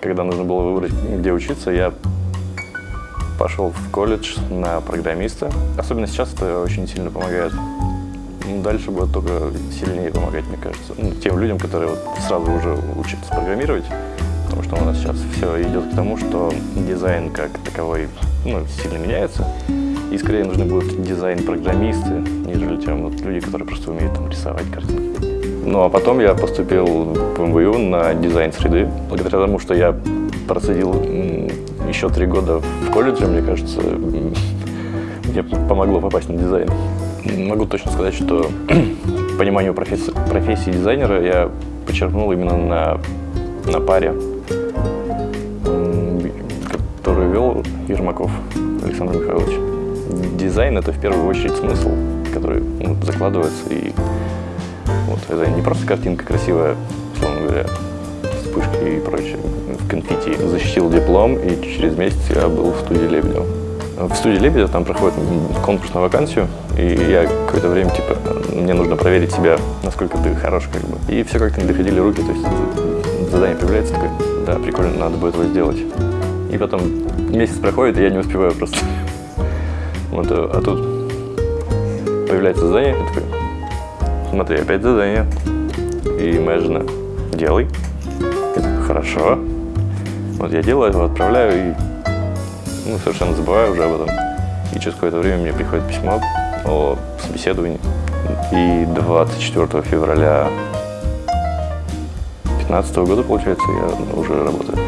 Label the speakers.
Speaker 1: Когда нужно было выбрать, где учиться, я пошел в колледж на программиста. Особенно сейчас это очень сильно помогает. Ну, Дальше будет только сильнее помогать, мне кажется, ну, тем людям, которые вот сразу уже учатся программировать. Потому что у нас сейчас все идет к тому, что дизайн как таковой ну, сильно меняется. И скорее нужны будут дизайн-программисты, нежели чем вот люди, которые просто умеют там, рисовать картинки. Ну а потом я поступил в МВУ на дизайн среды. Благодаря тому, что я просидел м, еще три года в колледже, мне кажется, мне помогло попасть на дизайн. Могу точно сказать, что пониманию профессии, профессии дизайнера я почерпнул именно на, на паре, которую вел Ермаков Александр Михайлович. Дизайн – это в первую очередь смысл, который ну, закладывается и вот, это не просто картинка красивая, условно говоря, вспышки и прочее, в конфетти. Защитил диплом, и через месяц я был в студии Лебедева. В студии Лебедева там проходит конкурс на вакансию, и я какое-то время, типа, мне нужно проверить себя, насколько ты хорош, как бы. И все как-то не доходили руки, то есть задание появляется, такое, да, прикольно, надо будет его сделать. И потом месяц проходит, и я не успеваю просто. Вот, а тут появляется задание, я такой, смотри, опять задание. И жена, делай. Хорошо. Вот я делаю его, отправляю и ну, совершенно забываю уже об этом. И через какое-то время мне приходит письмо о собеседовании. И 24 февраля 2015 года, получается, я уже работаю.